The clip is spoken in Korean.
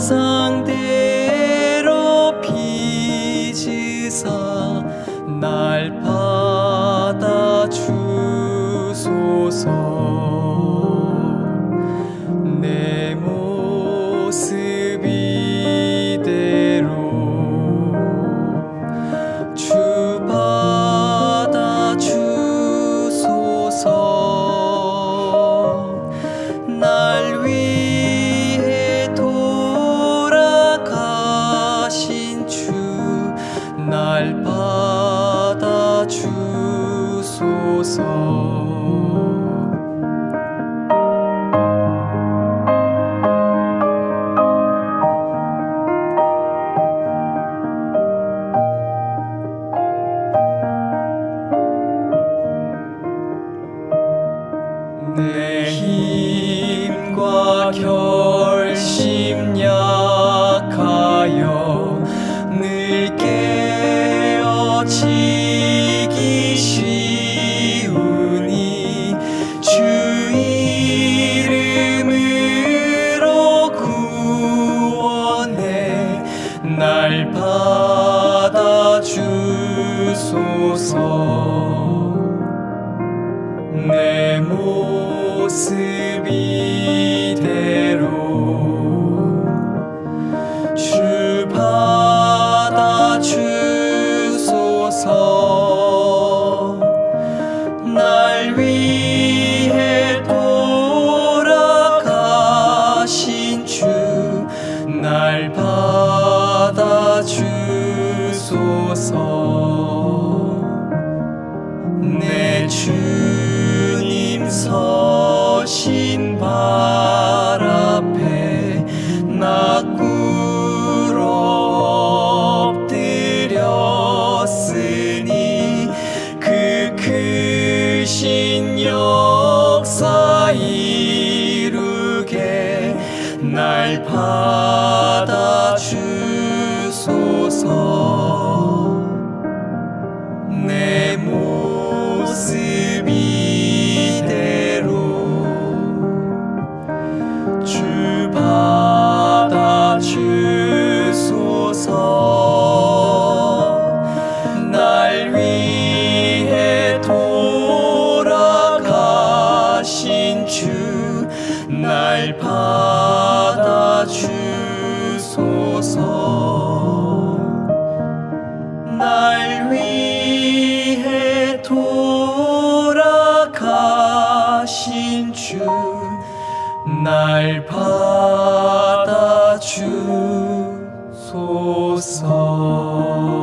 형상대로 빚으사 날 받아 주소서 주소서. 내 힘과 결 주 받아 주소서 날 위해 돌아가신 주날 받아 주소서. 내 주님 서 크신 역사 이루게 날 받아 주소서 o sol.